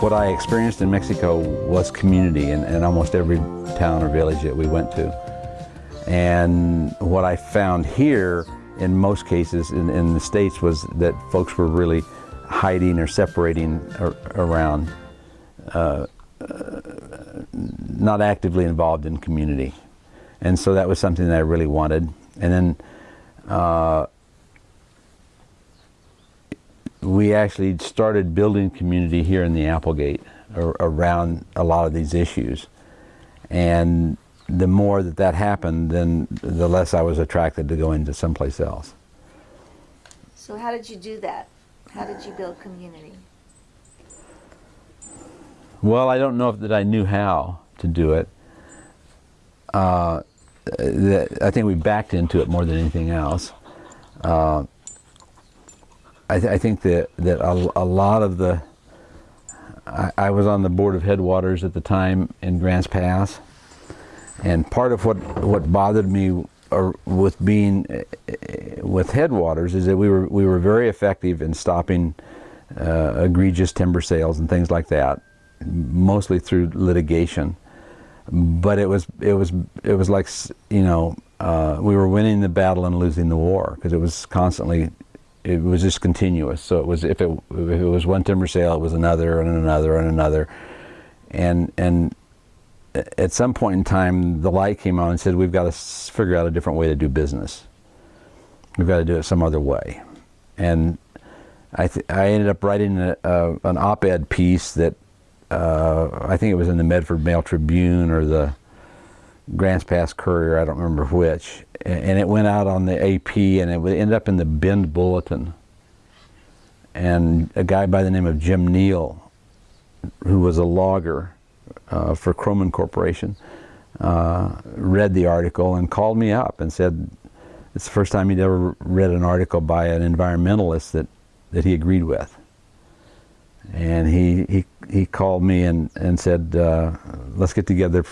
What I experienced in Mexico was community in, in almost every town or village that we went to. And what I found here in most cases in, in the States was that folks were really hiding or separating ar around, uh, uh, not actively involved in community. And so that was something that I really wanted. And then uh, we actually started building community here in the Applegate around a lot of these issues. And the more that that happened, then the less I was attracted to go into someplace else. So how did you do that? How did you build community? Well, I don't know that I knew how to do it. Uh, I think we backed into it more than anything else. Uh, I, th I, think that, that a, a lot of the, I, I, was on the board of Headwaters at the time in Grants Pass, and part of what, what bothered me or with being with Headwaters is that we were, we were very effective in stopping uh, egregious timber sales and things like that, mostly through litigation. But it was, it was, it was like, you know, uh, we were winning the battle and losing the war because it was constantly it was just continuous. So it was if it if it was one timber sale, it was another and another and another, and and at some point in time, the light came on and said, we've got to figure out a different way to do business. We've got to do it some other way, and I I ended up writing a, a, an op-ed piece that uh, I think it was in the Medford Mail Tribune or the Grants Pass Courier, I don't remember which, and it went out on the AP and it would end up in the Bend Bulletin. And a guy by the name of Jim Neal, who was a logger uh, for Croman Corporation, uh, read the article and called me up and said it's the first time he'd ever read an article by an environmentalist that, that he agreed with. And he, he, he called me and, and said, uh, let's get together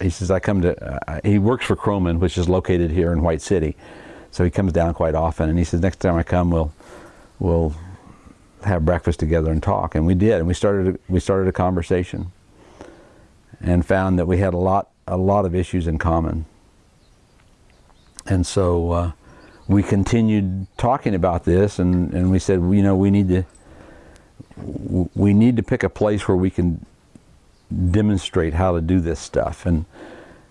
he says, I come to, uh, he works for Croman, which is located here in White City. So he comes down quite often, and he says, next time I come, we'll, we'll have breakfast together and talk. And we did, and we started, we started a conversation and found that we had a lot, a lot of issues in common. And so uh, we continued talking about this, and, and we said, you know, we need to, we need to pick a place where we can demonstrate how to do this stuff. And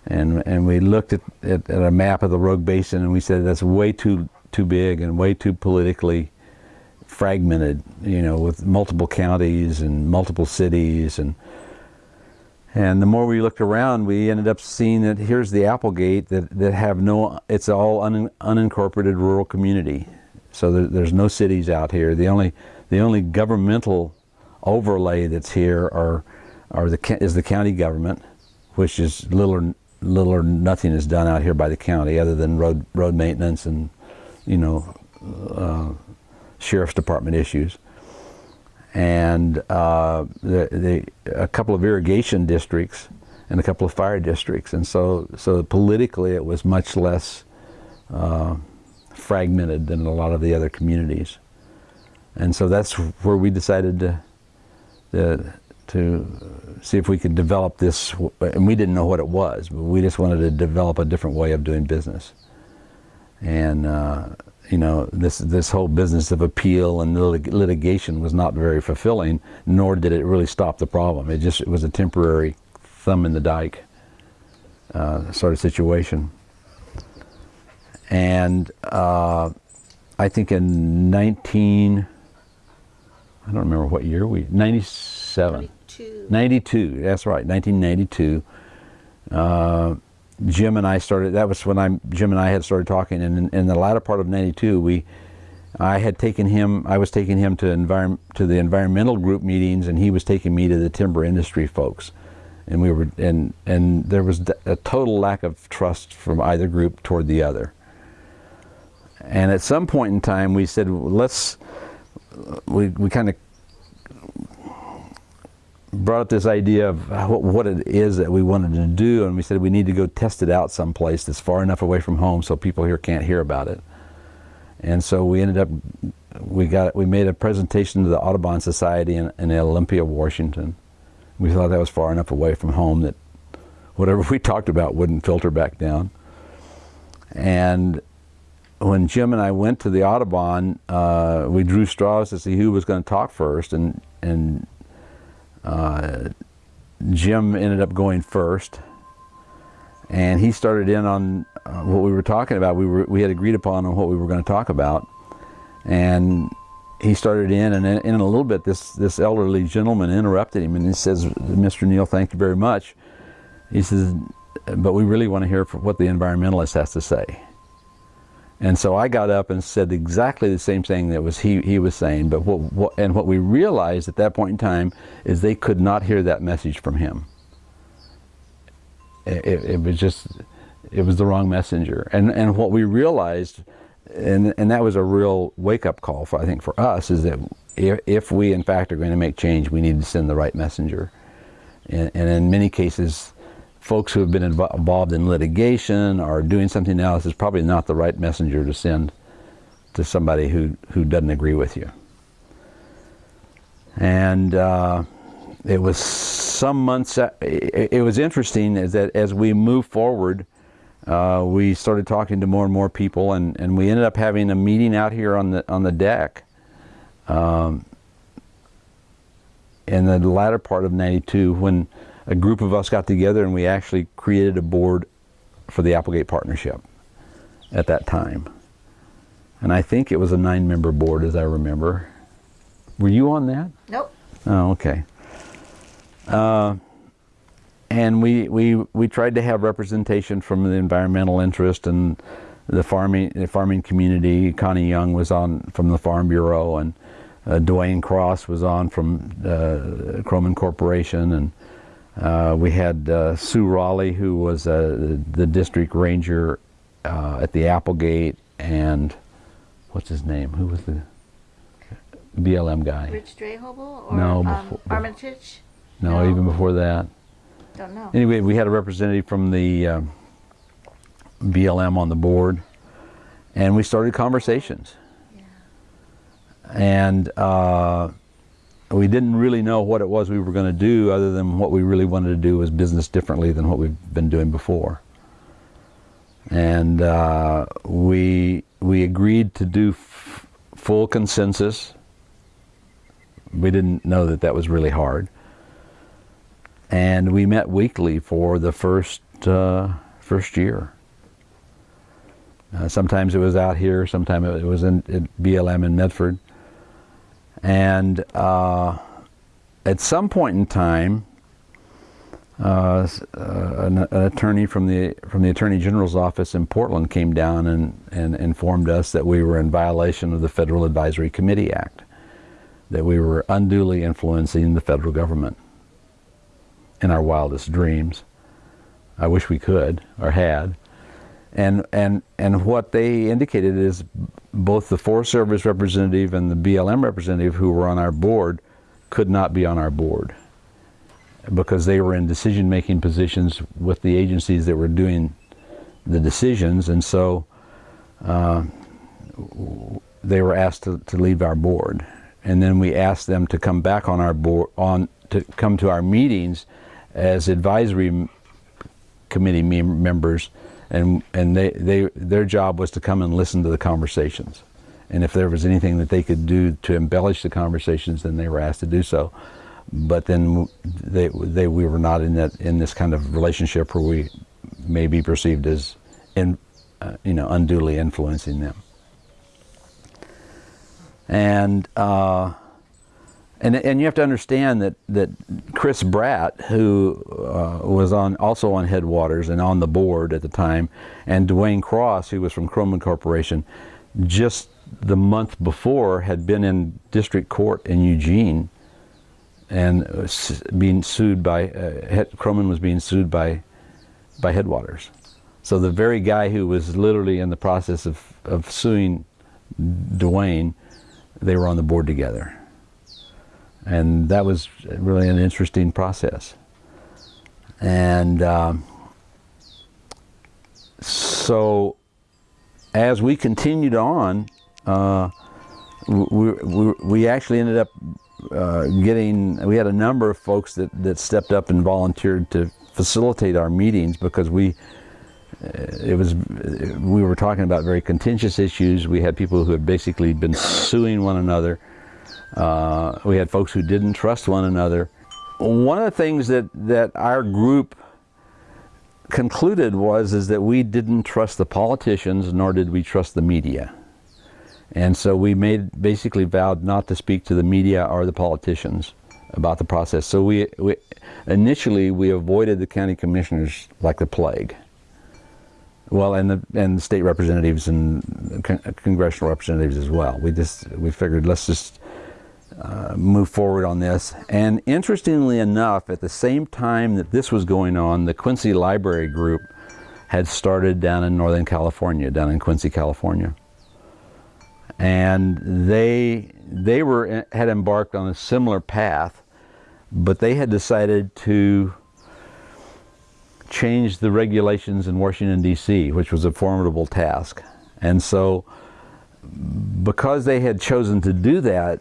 and and we looked at, at, at, a map of the Rogue Basin and we said that's way too too big and way too politically fragmented. You know, with multiple counties and multiple cities and. And the more we looked around, we ended up seeing that here's the Applegate that, that have no, it's all un, unincorporated rural community. So there, there's no cities out here. The only, the only governmental overlay that's here are are the, is the county government, which is little or, little or nothing is done out here by the county other than road, road maintenance and, you know, uh, sheriff's department issues. And uh, the, the, a couple of irrigation districts and a couple of fire districts. And so, so politically it was much less uh, fragmented than a lot of the other communities. And so that's where we decided to, to to see if we could develop this, and we didn't know what it was, but we just wanted to develop a different way of doing business. And, uh, you know, this, this whole business of appeal and lit litigation was not very fulfilling, nor did it really stop the problem. It just it was a temporary thumb in the dike uh, sort of situation. And uh, I think in 19, I don't remember what year we, 97. 92. 92, that's right, 1992. Uh, Jim and I started, that was when I, Jim and I had started talking, and in, in, the latter part of 92, we, I had taken him, I was taking him to, environment, to the environmental group meetings, and he was taking me to the timber industry folks. And we were, and, and there was a total lack of trust from either group toward the other. And at some point in time, we said, well, let's, we, we kind of brought up this idea of what, what it is that we wanted to do, and we said we need to go test it out someplace that's far enough away from home so people here can't hear about it. And so we ended up, we got, we made a presentation to the Audubon Society in, in Olympia, Washington. We thought that was far enough away from home that whatever we talked about wouldn't filter back down. And when Jim and I went to the Audubon, uh, we drew straws to see who was going to talk first, and and uh, Jim ended up going first, and he started in on uh, what we were talking about. We were we had agreed upon on what we were going to talk about, and he started in, and in, in a little bit, this this elderly gentleman interrupted him, and he says, "Mr. Neal, thank you very much." He says, "But we really want to hear what the environmentalist has to say." And so I got up and said exactly the same thing that was he, he was saying. But what, what, and what we realized at that point in time is they could not hear that message from him. It, it, was just, it was the wrong messenger. And, and what we realized, and, and that was a real wake-up call, for, I think, for us, is that if, if we, in fact, are going to make change, we need to send the right messenger. And, and in many cases, folks who have been involved in litigation or doing something else is probably not the right messenger to send to somebody who, who doesn't agree with you. And uh, it was some months, it, it, was interesting that as we moved forward, uh, we started talking to more and more people and, and we ended up having a meeting out here on the, on the deck um, in the latter part of 92 when a group of us got together and we actually created a board for the Applegate Partnership at that time. And I think it was a nine-member board, as I remember. Were you on that? Nope. Oh, okay. Uh, and we, we, we tried to have representation from the environmental interest and the farming, the farming community. Connie Young was on from the Farm Bureau, and uh, Dwayne Cross was on from uh, Croman Corporation, and uh, we had uh, Sue Raleigh, who was uh, the district ranger uh, at the Applegate, and what's his name? Who was the BLM guy? Rich Drehobel or no, um, Armitage? No, no, even before that. Don't know. Anyway, we had a representative from the BLM on the board, and we started conversations. Yeah. And uh, we didn't really know what it was we were going to do other than what we really wanted to do was business differently than what we've been doing before. And uh, we, we agreed to do full consensus. We didn't know that that was really hard. And we met weekly for the first, uh, first year. Uh, sometimes it was out here, sometimes it was in, in BLM in Medford. And uh, at some point in time, uh, an, an, attorney from the from the Attorney General's office in Portland came down and, and informed us that we were in violation of the Federal Advisory Committee Act, that we were unduly influencing the federal government in our wildest dreams. I wish we could or had. And, and, and what they indicated is both the Forest Service representative and the BLM representative who were on our board could not be on our board because they were in decision-making positions with the agencies that were doing the decisions. And so uh, they were asked to, to leave our board. And then we asked them to come back on our board on to come to our meetings as advisory committee members and and they, they their job was to come and listen to the conversations. And if there was anything that they could do to embellish the conversations then they were asked to do so. But then they they we were not in that in this kind of relationship where we may be perceived as in uh, you know unduly influencing them. And uh, and, and you have to understand that, that Chris Bratt, who uh, was on also on Headwaters and on the board at the time, and Dwayne Cross, who was from Croman Corporation, just the month before had been in district court in Eugene and being sued by, uh, Croman was being sued by, by Headwaters. So the very guy who was literally in the process of, of suing Dwayne, they were on the board together and that was really an interesting process. And um, so, as we continued on, uh, we, we, we actually ended up uh, getting, we had a number of folks that, that stepped up and volunteered to facilitate our meetings because we, uh, it was, we were talking about very contentious issues. We had people who had basically been suing one another. Uh, we had folks who didn't trust one another. One of the things that, that our group concluded was is that we didn't trust the politicians nor did we trust the media. And so we made basically vowed not to speak to the media or the politicians about the process. So we, we initially we avoided the county commissioners like the plague. Well, and the and the state representatives and con congressional representatives as well. We just we figured let's just uh, move forward on this. And interestingly enough, at the same time that this was going on, the Quincy Library Group had started down in Northern California, down in Quincy, California and they they were had embarked on a similar path but they had decided to change the regulations in Washington DC which was a formidable task and so because they had chosen to do that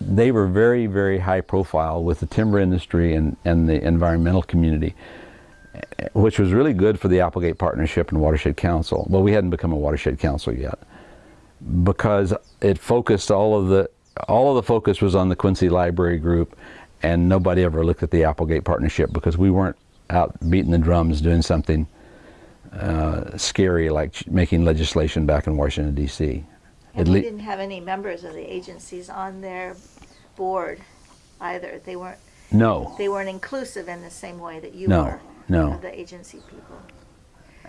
they were very very high profile with the timber industry and and the environmental community which was really good for the Applegate Partnership and Watershed Council. Well, we hadn't become a watershed council yet because it focused all of the all of the focus was on the Quincy Library Group and nobody ever looked at the Applegate Partnership because we weren't out beating the drums doing something uh, scary like making legislation back in Washington D.C. And we didn't have any members of the agencies on their board either. They weren't. No. They weren't inclusive in the same way that you no, were. No. Of the agency people.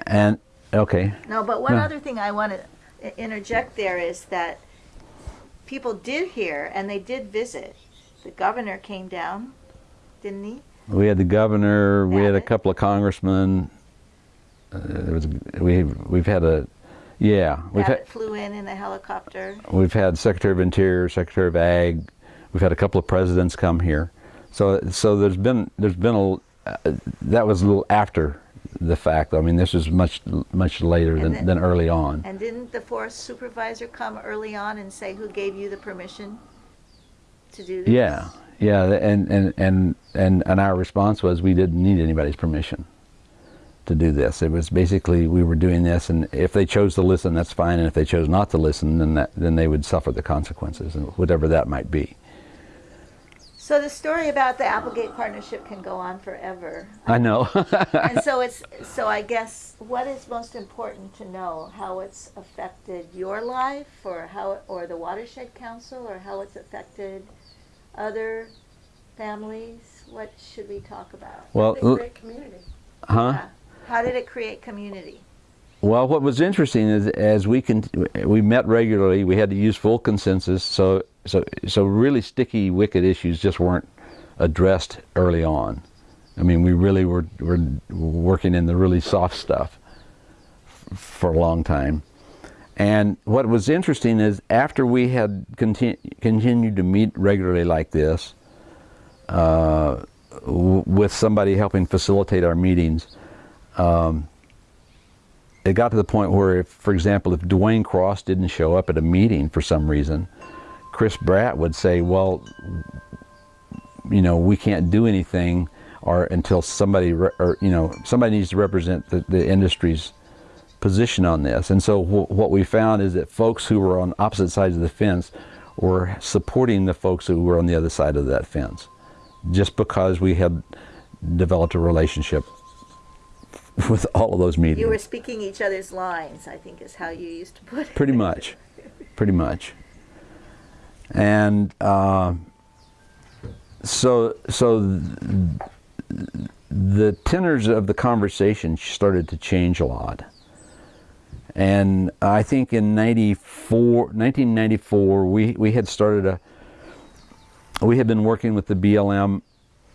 And okay. No, but one No. other thing I want to interject there is that people did hear and they did visit. The governor came down, didn't he? We had the governor. We had a couple of congressmen. Uh, there was we we've had a yeah we've had flew in in a helicopter. we've had Secretary of Interior, Secretary of Ag. We've had a couple of presidents come here. So so there's been there's been a uh, that was a little after the fact. I mean this was much much later than, then- than early on. And didn't the forest supervisor come early on and say who gave you the permission to do this? Yeah, yeah, and and and and and our response was we didn't need anybody's permission to do this. It was basically we were doing this, and if they chose to listen, that's fine, and if they chose not to listen, then that then they would suffer the consequences, and whatever that might be. So the story about the Applegate partnership can go on forever. I know. and so it's so I guess what is most important to know how it's affected your life or how or the watershed council or how it's affected other families what should we talk about well, They l- community. huh? Yeah. How did it create community Well, what was interesting is as we can, we met regularly. We had to use full consensus. So, so, so really sticky, wicked issues just weren't addressed early on. I mean, we really were were working in the really soft stuff for a long time. And what was interesting is after we had conti- continued to meet regularly like this, uh, with somebody helping facilitate our meetings, um, it got to the point where, if, for example, if Dwayne Cross didn't show up at a meeting for some reason, Chris Bratt would say, "Well, you know, we can't do anything, or until somebody, or you know, somebody needs to represent the, the industry's position on this." And so, wh- what we found is that folks who were on opposite sides of the fence were supporting the folks who were on the other side of that fence, just because we had developed a relationship with all of those meetings. you were speaking each other's lines i think is how you used to put it Pretty much, pretty much. And uh, so, so th- the tenors of the conversation started to change a lot. And I think in 94, 1994, we, we had started a, we had been working with the BLM.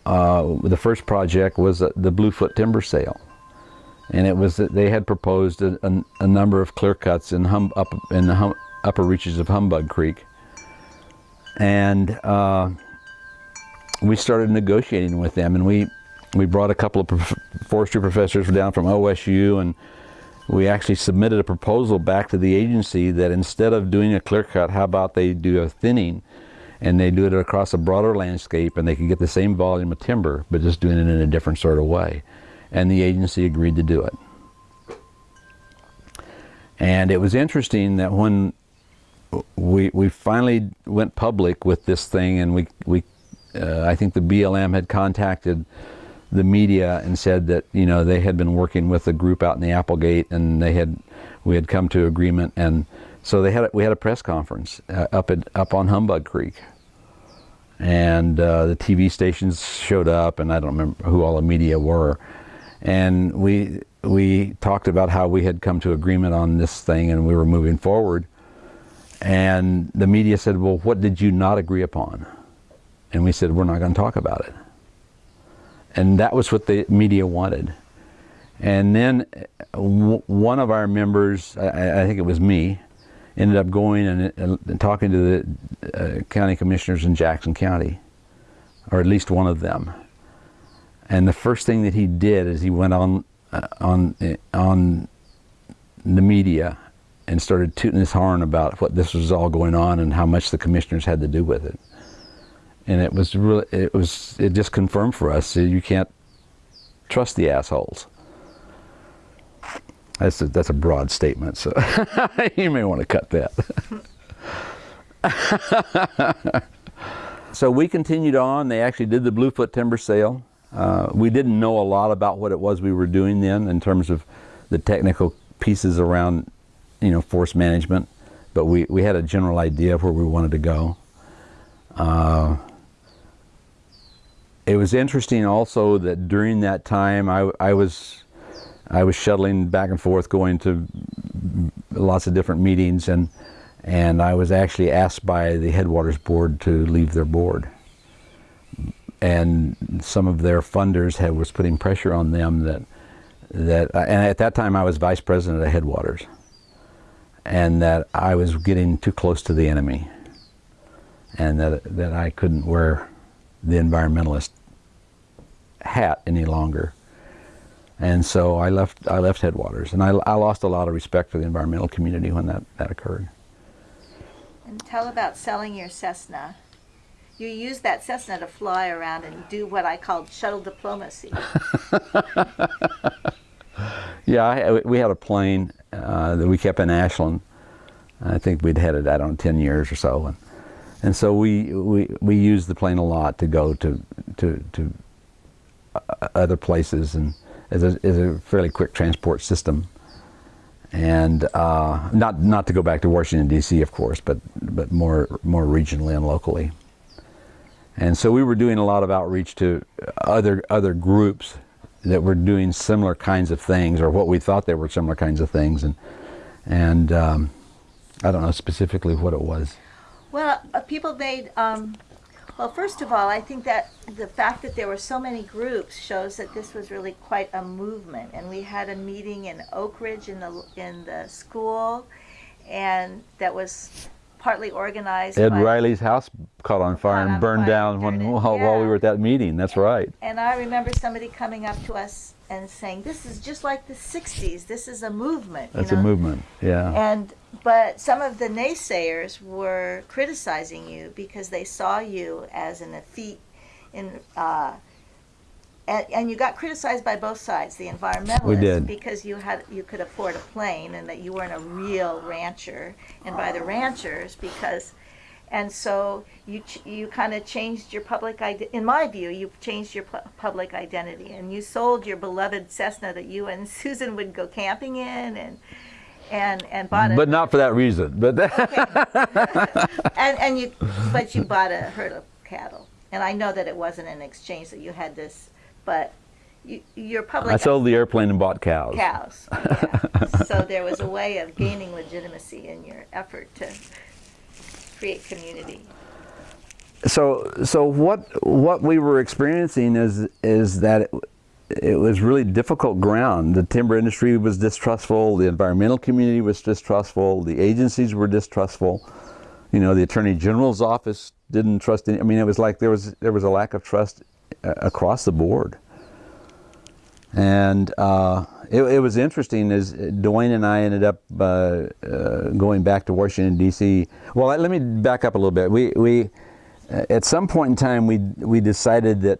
Uh, the first project was the Bluefoot timber sale and it was that they had proposed a, a, a number of clear cuts in, hum, up in the hum, upper reaches of Humbug Creek. And uh, we started negotiating with them, and we we brought a couple of prof forestry professors down from OSU, and we actually submitted a proposal back to the agency that instead of doing a clear cut, how about they do a thinning, and they do it across a broader landscape, and they could get the same volume of timber, but just doing it in a different sort of way, and the agency agreed to do it. And it was interesting that when we we finally went public with this thing, and we we uh, I think the BLM had contacted the media and said that you know they had been working with a group out in the Applegate, and they had we had come to agreement, and so they had we had a press conference uh, up at up on Humbug Creek, and uh, the TV stations showed up, and I don't remember who all the media were, and we we talked about how we had come to agreement on this thing, and we were moving forward and the media said, well, what did you not agree upon? And we said, we're not going to talk about it. And that was what the media wanted. And then one of our members, I, I, think it was me, ended up going and, and talking to the uh, county commissioners in Jackson County, or at least one of them. And the first thing that he did is he went on uh, on uh, on the media and started tooting his horn about what this was all going on and how much the commissioners had to do with it. And it was really, it was, it just confirmed for us that you can't trust the assholes. That's a, that's a broad statement, so you may want to cut that. so we continued on. They actually did the Bluefoot timber sale. Uh, we didn't know a lot about what it was we were doing then in terms of the technical pieces around you know, force management, but we, we had a general idea of where we wanted to go. Uh, it was interesting also that during that time I, I was I was shuttling back and forth going to lots of different meetings and and I was actually asked by the Headwaters board to leave their board and some of their funders had was putting pressure on them that that and at that time I was vice president of Headwaters and that I was getting too close to the enemy and that, that I couldn't wear the environmentalist hat any longer. And so I left, I left Headwaters and I, I lost a lot of respect for the environmental community when that, that occurred. And tell about selling your Cessna. You used that Cessna to fly around and do what I called shuttle diplomacy. yeah, I, we had a plane uh, that we kept in Ashland. I think we'd had it, I don't know, 10 years or so. And, and so we, we, we used the plane a lot to go to, to, to uh, other places and as a, as a fairly quick transport system. And uh, not, not to go back to Washington, D.C., of course, but, but more, more regionally and locally. And so we were doing a lot of outreach to other, other groups that were doing similar kinds of things or what we thought they were similar kinds of things and and um, I don't know specifically what it was. Well, uh, people made um, well. First of all, I think that the fact that there were so many groups shows that this was really quite a movement. And we had a meeting in Oak Ridge in the in the school, and that was partly organized. Ed Riley's house caught on fire and burned down when, while, yeah. while we were at that meeting. That's and, right. And I remember somebody coming up to us and saying, "This is just like the '60s. This is a movement." That's know? a movement. Yeah. And but some of the naysayers were criticizing you because they saw you as an effete in. Uh, and, and, you got criticized by both sides, the environmentalists, because you had you could afford a plane and that you weren't a real rancher, and by the ranchers because, and so you you kind of changed your public identity. In my view, you changed your public identity, and you sold your beloved Cessna that you and Susan would go camping in, and and and bought it. But not for that reason. But okay. and and you, but you bought a herd of cattle, and I know that it wasn't an exchange that you had this but you, your public. I sold the airplane and bought cows. Cows. Yeah. so there was a way of gaining legitimacy in your effort to create community. So, so what what we were experiencing is is that it, it was really difficult ground. The timber industry was distrustful. The environmental community was distrustful. The agencies were distrustful. You know, the Attorney General's office didn't trust any. I mean, it was like there was there was a lack of trust across the board. And uh, it, it, was interesting as Dwayne and I ended up uh, uh, going back to Washington D.C. Well, let me back up a little bit. We we at some point in time we we decided that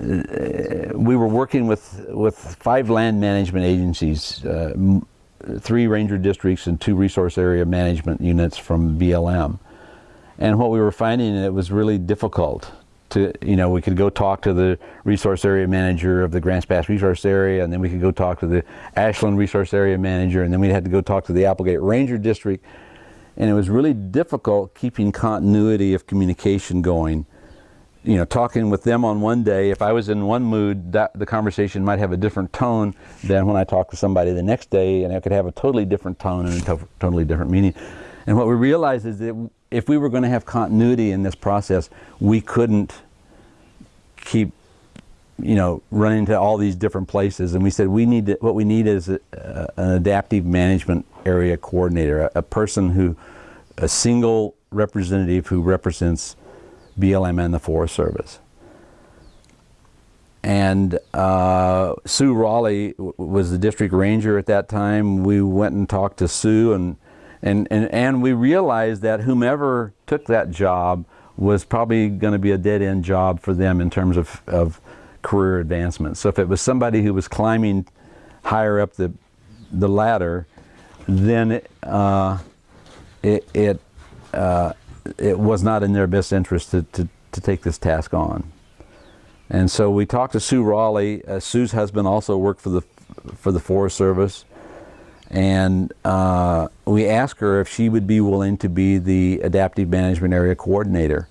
uh, we were working with with five land management agencies, uh, three ranger districts and two resource area management units from BLM. And what we were finding it was really difficult to, you know, we could go talk to the resource area manager of the Grants Pass resource area, and then we could go talk to the Ashland resource area manager, and then we had to go talk to the Applegate Ranger District. And it was really difficult keeping continuity of communication going. You know, talking with them on one day, if I was in one mood, that the conversation might have a different tone than when I talk to somebody the next day, and it could have a totally different tone and a totally different meaning. And what we realized is that if we were going to have continuity in this process, we couldn't keep you know running to all these different places. And we said we need to, what we need is a, an adaptive management area coordinator a, a, person who a single representative who represents BLM and the Forest Service. And uh, Sue Raleigh was the district ranger at that time. We went and talked to Sue and and and, and we realized that whomever took that job was probably going to be a dead-end job for them in terms of, of career advancement. So if it was somebody who was climbing higher up the, the ladder, then it, uh, it, it, uh, it, was not in their best interest to, to, to, take this task on. And so we talked to Sue Raleigh. Uh, Sue's husband also worked for the, for the Forest Service and uh, we asked her if she would be willing to be the adaptive management area coordinator.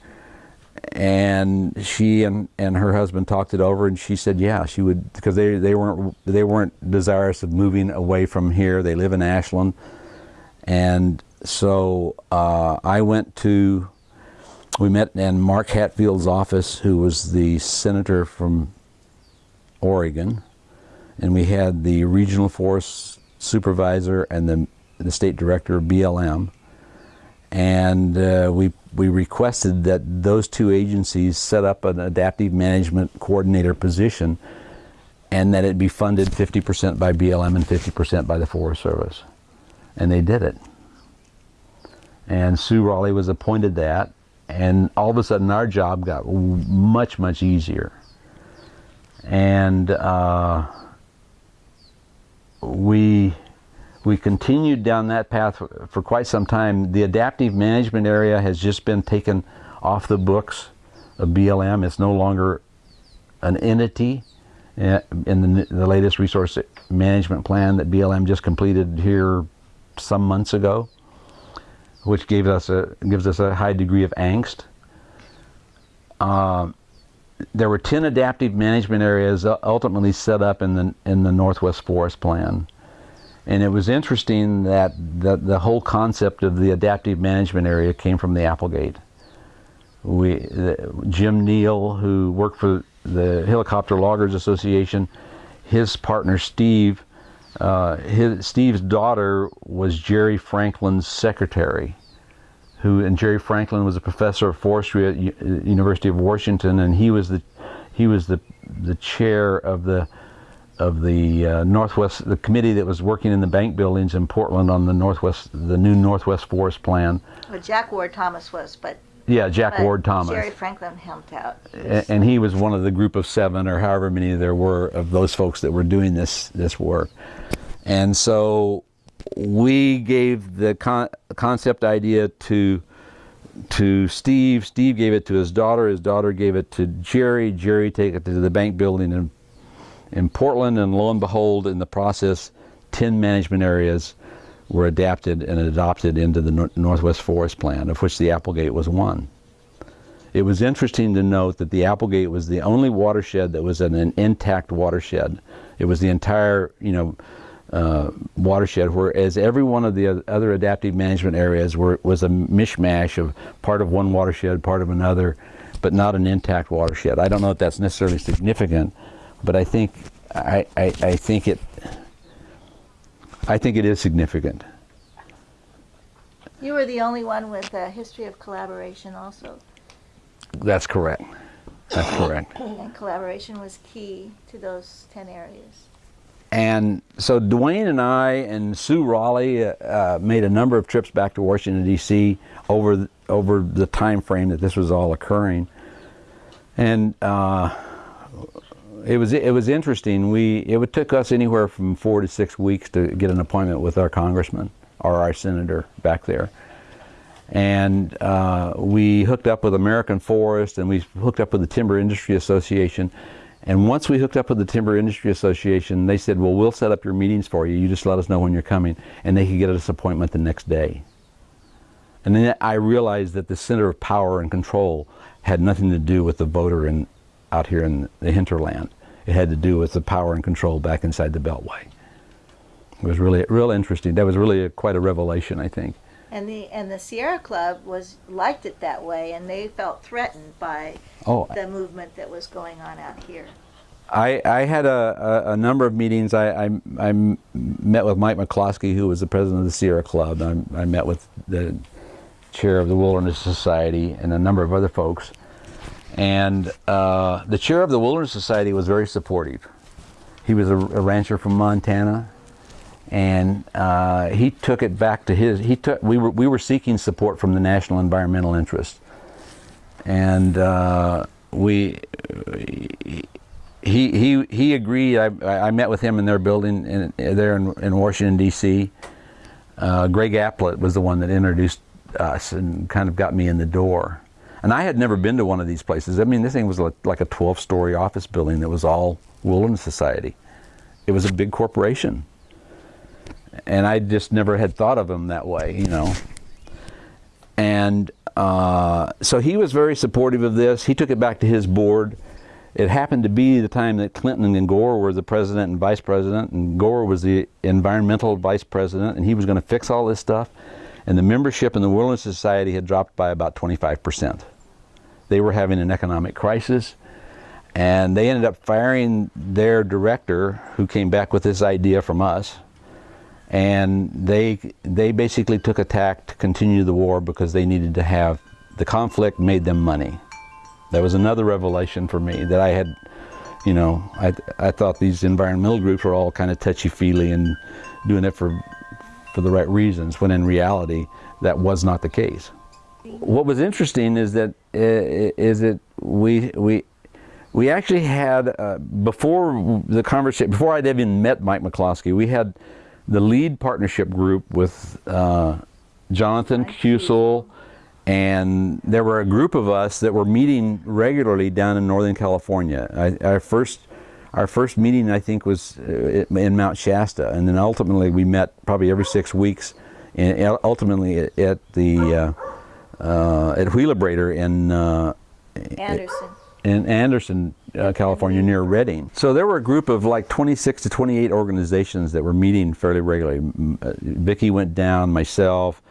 And she and, and her husband talked it over and she said yeah she would because they, they weren't they weren't desirous of moving away from here. They live in Ashland. And so uh, I went to we met in Mark Hatfield's office who was the senator from Oregon. And we had the regional force supervisor and the, the state director of BLM. And uh, we, we requested that those two agencies set up an adaptive management coordinator position and that it be funded 50% by BLM and 50% by the Forest Service. And they did it. And Sue Raleigh was appointed that, and all of a sudden our job got much, much easier. And uh, we we continued down that path for, quite some time. The adaptive management area has just been taken off the books of BLM. It's no longer an entity uh, in the, the latest resource management plan that BLM just completed here some months ago, which gave us a gives us a high degree of angst. Uh, there were 10 adaptive management areas ultimately set up in the in the Northwest Forest Plan. And it was interesting that the, the whole concept of the adaptive management area came from the Applegate. We, the, Jim Neal, who worked for the Helicopter Loggers Association, his partner Steve, uh, his, Steve's daughter was Jerry Franklin's secretary who and Jerry Franklin was a professor of forestry at U University of Washington, and he was the he was the the chair of the of the uh, Northwest the committee that was working in the bank buildings in Portland on the Northwest the new Northwest Forest Plan. Well, Jack Ward Thomas was, but yeah, Jack but Ward Thomas. Jerry Franklin helped out. And, and he was one of the group of seven or however many there were of those folks that were doing this this work, and so we gave the con concept idea to to Steve. Steve gave it to his daughter. His daughter gave it to Jerry. Jerry took it to the bank building in in Portland, and lo and behold, in the process, ten management areas were adapted and adopted into the Northwest Forest Plan, of which the Applegate was one. It was interesting to note that the Applegate was the only watershed that was an, an intact watershed. It was the entire, you know, uh, watershed, whereas every one of the other adaptive management areas were, was a mishmash of part of one watershed, part of another, but not an intact watershed. I don't know if that's necessarily significant, but I think I, I, I think it I think it is significant. You were the only one with a history of collaboration also. That's correct. That's correct. And collaboration was key to those 10 areas. And so Dwayne and I and Sue Raleigh uh, uh, made a number of trips back to Washington D.C. over over the time frame that this was all occurring, and uh, it was it was interesting. We it would took us anywhere from four to six weeks to get an appointment with our congressman or our senator back there, and uh, we hooked up with American Forest and we hooked up with the Timber Industry Association. And once we hooked up with the Timber Industry Association, they said, well, we'll set up your meetings for you. You just let us know when you're coming. And they could get us appointment the next day. And then I realized that the center of power and control had nothing to do with the voter in, out here in the hinterland. It had to do with the power and control back inside the Beltway. It was really, real interesting. That was really a, quite a revelation, I think. And the and the Sierra Club was liked it that way, and they felt threatened by Oh, the movement that was going on out here. I, I had a, a, a number of meetings. I, I, I, met with Mike McCloskey, who was the president of the Sierra Club. I, I met with the chair of the Wilderness Society and a number of other folks. And uh, the chair of the Wilderness Society was very supportive. He was a, a rancher from Montana, and uh, he took it back to his. He took. We were we were seeking support from the national environmental interest, and uh, we he he he agreed. I I met with him in their building in, there in, in Washington D.C. Uh, Greg Applett was the one that introduced us and kind of got me in the door. And I had never been to one of these places. I mean, this thing was like, like a 12-story office building that was all Wilderness Society. It was a big corporation, and I just never had thought of him that way, you know. And uh, so he was very supportive of this. He took it back to his board. It happened to be the time that Clinton and Gore were the president and vice president, and Gore was the environmental vice president, and he was going to fix all this stuff. And the membership in the Wilderness Society had dropped by about 25%. They were having an economic crisis, and they ended up firing their director, who came back with this idea from us. And they they basically took a tack to continue the war because they needed to have the conflict made them money. That was another revelation for me that I had, you know, I, I thought these environmental groups were all kind of touchy-feely and doing it for, for the right reasons, when in reality, that was not the case. What was interesting is that, is that we, we, we actually had, uh, before the conversation, before I'd even met Mike McCloskey, we had the lead partnership group with uh, Jonathan Kusel, and there were a group of us that were meeting regularly down in Northern California. I, our first our first meeting, I think, was uh, in Mount Shasta, and then ultimately we met probably every six weeks, and ultimately at, at the uh, uh, at Wheelabrator in uh, Anderson. in Anderson, uh, California, near Redding. So there were a group of like 26 to 28 organizations that were meeting fairly regularly. Uh, Vicki went down, myself,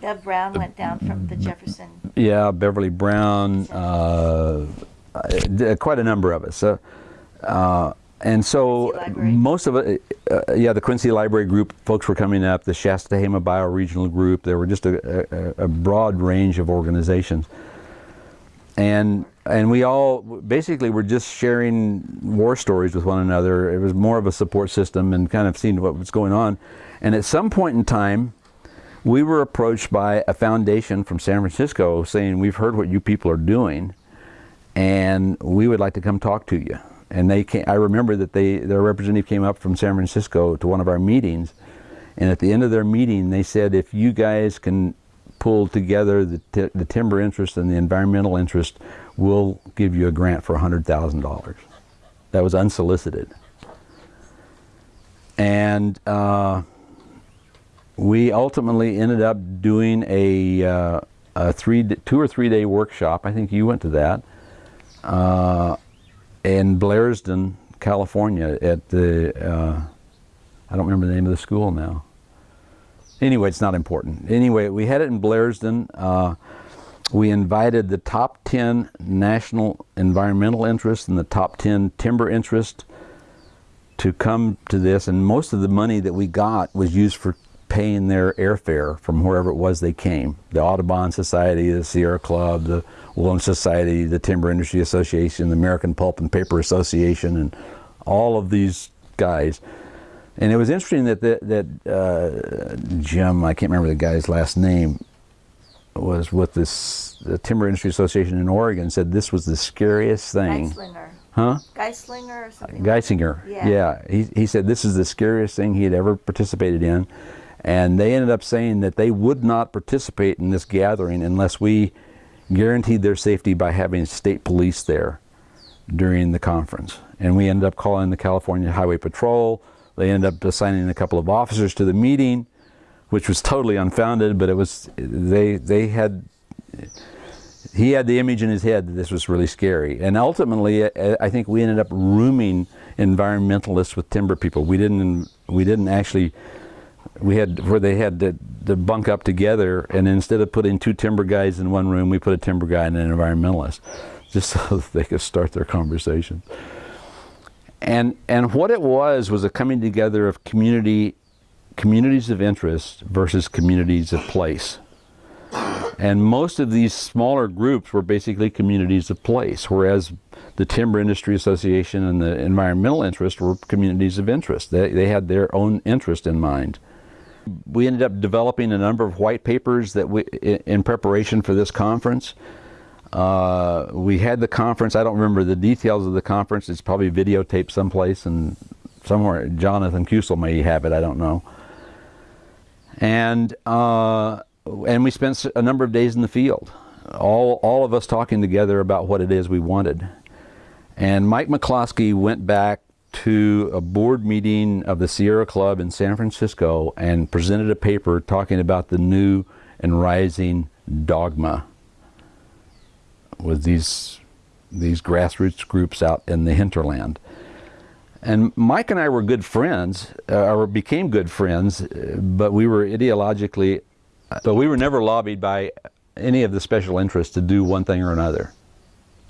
Bev Brown went down from the Jefferson. yeah, Beverly Brown, uh, uh, quite a number of us. So, uh, and so most of it, uh, yeah, the Quincy Library group folks were coming up, the Shasta Hama Bioregional Group. There were just a, a, a broad range of organizations, and and we all basically were just sharing war stories with one another. It was more of a support system and kind of seeing what was going on. And at some point in time, we were approached by a foundation from San Francisco saying, "We've heard what you people are doing, and we would like to come talk to you." And they came, I remember that they their representative came up from San Francisco to one of our meetings, and at the end of their meeting, they said, "If you guys can pull together the, the timber interest and the environmental interest, we'll give you a grant for hundred thousand dollars." That was unsolicited, and. Uh, we ultimately ended up doing a, uh, a three, two or three day workshop. I think you went to that uh, in Blairsden, California, at the uh, I don't remember the name of the school now. Anyway, it's not important. Anyway, we had it in Blairsden. Uh, we invited the top 10 national environmental interests and the top 10 timber interests to come to this, and most of the money that we got was used for paying their airfare from wherever it was they came. The Audubon Society, the Sierra Club, the Wilderness Society, the Timber Industry Association, the American Pulp and Paper Association, and all of these guys. And it was interesting that the, that uh, Jim, I can't remember the guy's last name, was with this the Timber Industry Association in Oregon. Said this was the scariest thing. Geislinger. Huh? Geislinger or something. Geisinger. Yeah. He, he said this is the scariest thing he had ever participated in. And they ended up saying that they would not participate in this gathering unless we guaranteed their safety by having state police there during the conference. And we ended up calling the California Highway Patrol. They ended up assigning a couple of officers to the meeting, which was totally unfounded, but it was, they, they had, he had the image in his head that this was really scary. And ultimately, I think we ended up rooming environmentalists with timber people. We didn't, we didn't actually, we had, where they had to, to bunk up together, and instead of putting two timber guys in one room, we put a timber guy and an environmentalist, just so they could start their conversation. And, and what it was, was a coming together of community, communities of interest versus communities of place. And most of these smaller groups were basically communities of place, whereas the Timber Industry Association and the environmental interest were communities of interest. They, they had their own interest in mind. We ended up developing a number of white papers that we, in, in preparation for this conference. Uh, we had the conference, I don't remember the details of the conference, it's probably videotaped someplace and somewhere, Jonathan Kusel may have it, I don't know. And uh, and we spent a number of days in the field, all, all of us talking together about what it is we wanted. And Mike McCloskey went back to a board meeting of the Sierra Club in San Francisco and presented a paper talking about the new and rising dogma with these, these grassroots groups out in the hinterland. And Mike and I were good friends, uh, or became good friends, uh, but we were ideologically but we were never lobbied by any of the special interests to do one thing or another,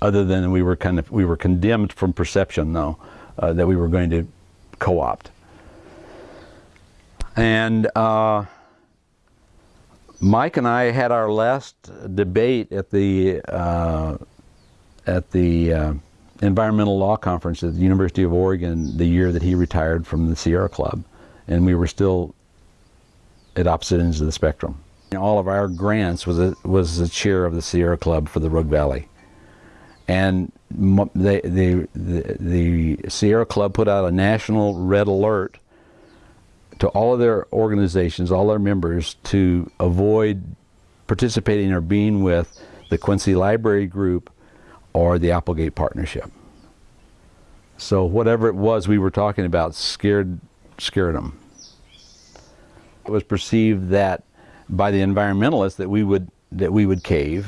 other than we were kind of we were condemned from perception, though, uh, that we were going to co-opt. And uh, Mike and I had our last debate at the uh, at the uh, environmental law conference at the University of Oregon the year that he retired from the Sierra Club, and we were still at opposite ends of the spectrum. And All of our grants was a, was the chair of the Sierra Club for the Rogue Valley. And they, the, the Sierra Club put out a national red alert to all of their organizations, all their members, to avoid participating or being with the Quincy Library Group or the Applegate Partnership. So whatever it was we were talking about scared, scared them. It was perceived that by the environmentalists that we would that we would cave,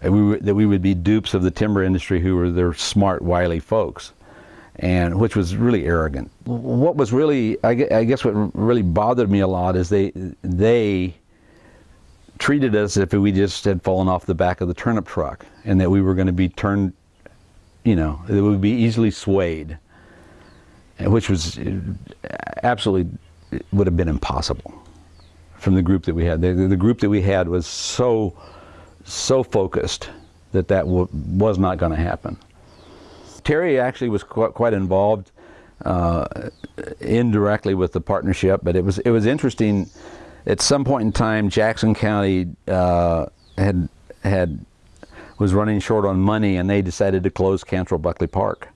that we that we would be dupes of the timber industry, who were their smart, wily folks, and which was really arrogant. What was really, I guess, what really bothered me a lot is they they treated us as if we just had fallen off the back of the turnip truck, and that we were going to be turned, you know, that we would be easily swayed, which was uh, absolutely would have been impossible from the group that we had. The, the group that we had was so, so focused that that was not going to happen. Terry actually was qu quite involved uh, indirectly with the partnership, but it was it was interesting. At some point in time, Jackson County uh, had had was running short on money, and they decided to close Cantrall Buckley Park.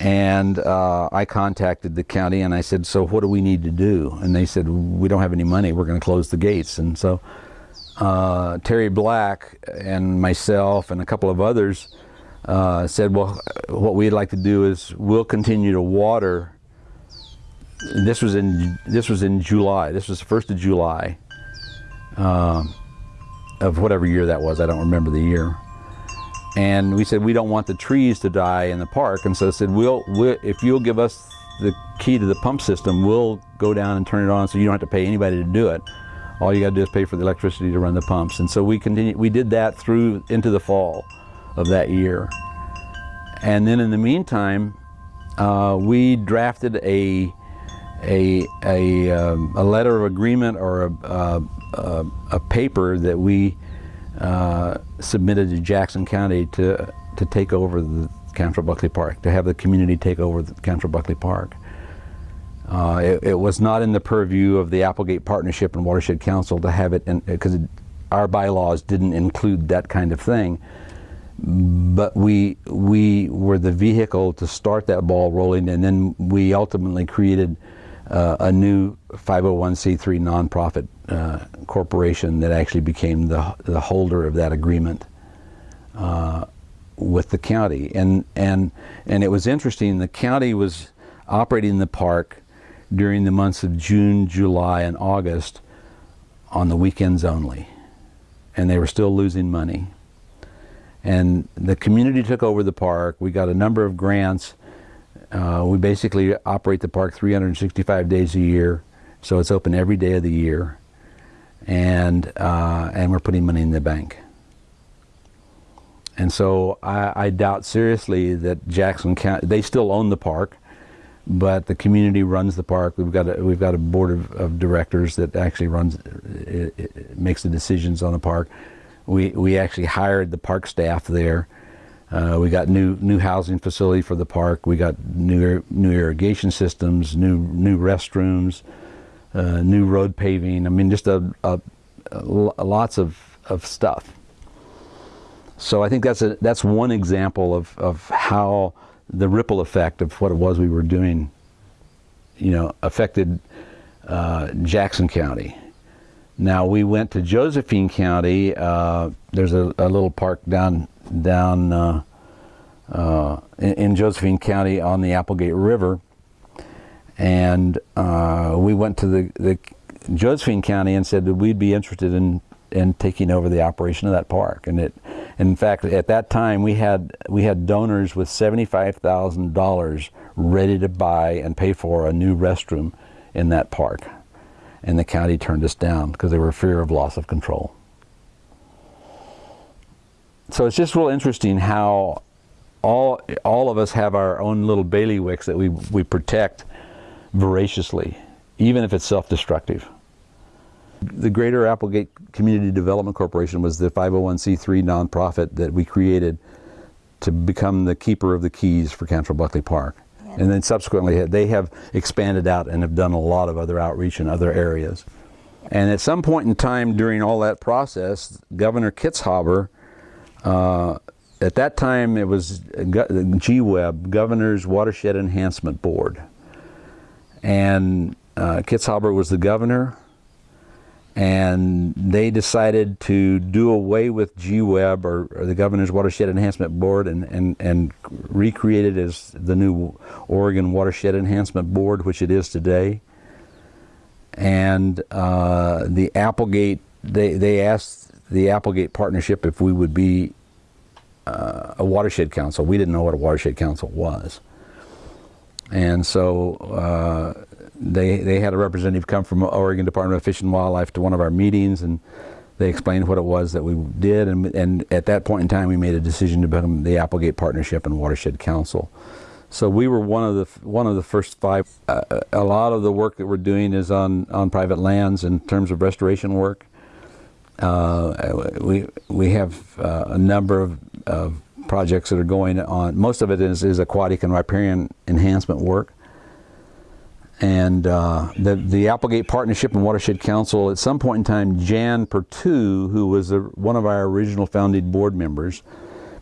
And uh, I contacted the county and I said, so what do we need to do? And they said, we don't have any money, we're going to close the gates. And so uh, Terry Black and myself and a couple of others uh, said, well, what we'd like to do is we'll continue to water. This was in this was in July. This was the first of July um, of whatever year that was. I don't remember the year. And we said, we don't want the trees to die in the park. And so I said, we'll, we'll, if you'll give us the key to the pump system, we'll go down and turn it on so you don't have to pay anybody to do it. All you got to do is pay for the electricity to run the pumps. And so we continued, we did that through into the fall of that year. And then in the meantime, uh, we drafted a, a, a, um, a letter of agreement or a, a, a, paper that we uh, submitted to Jackson County to, to take over the Cantrall Buckley Park, to have the community take over the Cantrall Buckley Park. Uh, it, it, was not in the purview of the Applegate Partnership and Watershed Council to have it, because our bylaws didn't include that kind of thing. But we, we were the vehicle to start that ball rolling, and then we ultimately created uh, a new 501c3 nonprofit uh, corporation that actually became the, the holder of that agreement uh, with the county. And, and, and it was interesting, the county was operating the park during the months of June, July, and August on the weekends only. And they were still losing money. And the community took over the park. We got a number of grants. Uh, we basically operate the park 365 days a year, so it's open every day of the year. And, uh, and we're putting money in the bank. And so I, I doubt seriously that Jackson County, they still own the park but the community runs the park. We've got a, we've got a board of, of directors that actually runs, it, it makes the decisions on the park. We, we actually hired the park staff there. Uh, we got new new housing facility for the park. We got new new irrigation systems, new new restrooms, uh, new road paving. I mean, just a, a, a lots of of stuff. So I think that's a that's one example of of how the ripple effect of what it was we were doing, you know, affected uh, Jackson County. Now we went to Josephine County. Uh, there's a, a, little park down down uh, uh in, in, Josephine County on the Applegate River, and uh, we went to the, the Josephine County and said that we'd be interested in in taking over the operation of that park, and it in fact, at that time, we had we had donors with seventy-five thousand dollars ready to buy and pay for a new restroom in that park, and the county turned us down because they were fear of loss of control. So it's just real interesting how all all of us have our own little bailiwicks that we we protect voraciously, even if it's self-destructive. The Greater Applegate Community Development Corporation was the 501c3 nonprofit that we created to become the keeper of the keys for Cantrall Buckley Park. And then subsequently they have expanded out and have done a lot of other outreach in other areas. And at some point in time during all that process, Governor Kitzhaber, uh, at that time it was GWEB, Governor's Watershed Enhancement Board. And uh, Kitzhaber was the governor and they decided to do away with GWEB or, or, the Governor's Watershed Enhancement Board and, and, and recreate it as the new Oregon Watershed Enhancement Board, which it is today. And uh, the Applegate, they, they asked the Applegate Partnership if we would be uh, a watershed council. We didn't know what a watershed council was. And so uh, they, they had a representative come from Oregon Department of Fish and Wildlife to one of our meetings and they explained what it was that we did and, and at that point in time we made a decision to become the Applegate Partnership and Watershed Council. So we were one of the one of the first five. Uh, a lot of the work that we're doing is on on private lands in terms of restoration work. Uh, we we have uh, a number of, of, projects that are going on. Most of it is, is aquatic and riparian enhancement work. And uh, the, the Applegate Partnership and Watershed Council, at some point in time, Jan Pertu, who was a, one of our original founding board members,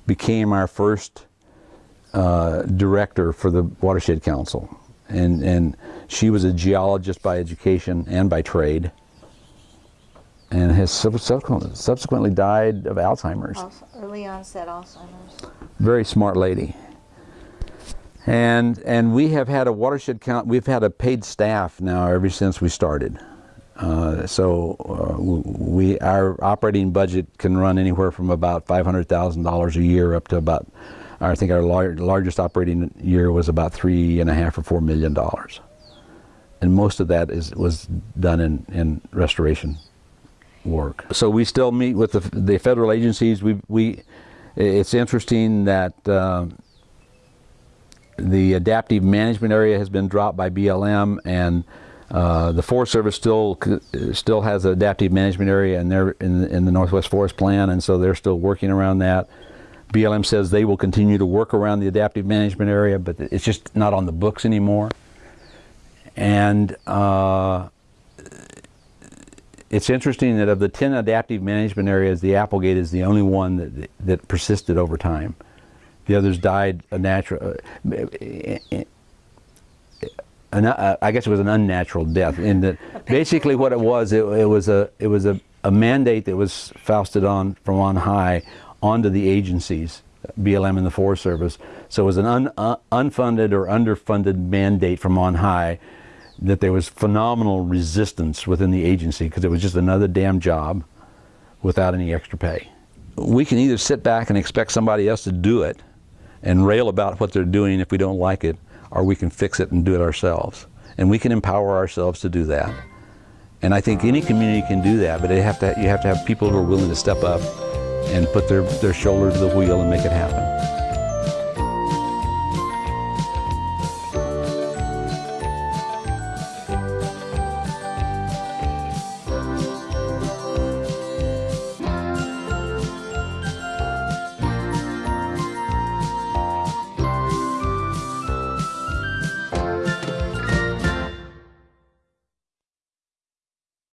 became our first uh, director for the Watershed Council. And, and she was a geologist by education and by trade and has subsequently died of Alzheimer's. Early onset Alzheimer's. Very smart lady. And, and we have had a watershed count, we've had a paid staff now ever since we started. Uh, so uh, we, our operating budget can run anywhere from about $500,000 a year up to about, I think our lar largest operating year was about three and a half or four million dollars. And most of that is, was done in, in restoration work. So we still meet with the, the federal agencies. We, we, it's interesting that uh, the adaptive management area has been dropped by BLM, and uh, the Forest Service still still has an adaptive management area in their in, the- in the Northwest Forest Plan, and so they're still working around that. BLM says they will continue to work around the adaptive management area, but it's just not on the books anymore. And uh, it's interesting that of the 10 adaptive management areas, the Applegate is the only one that, that persisted over time. The others died a natural, uh, an, uh, I guess it was an unnatural death. In that, basically, what it was, it, it was a it was a, a mandate that was foisted on from on high onto the agencies, BLM and the Forest Service. So it was an un, uh, unfunded or underfunded mandate from on high that there was phenomenal resistance within the agency because it was just another damn job without any extra pay. We can either sit back and expect somebody else to do it and rail about what they're doing if we don't like it, or we can fix it and do it ourselves. And we can empower ourselves to do that. And I think any community can do that, but they have to, you have to have people who are willing to step up and put their, their shoulder to the wheel and make it happen.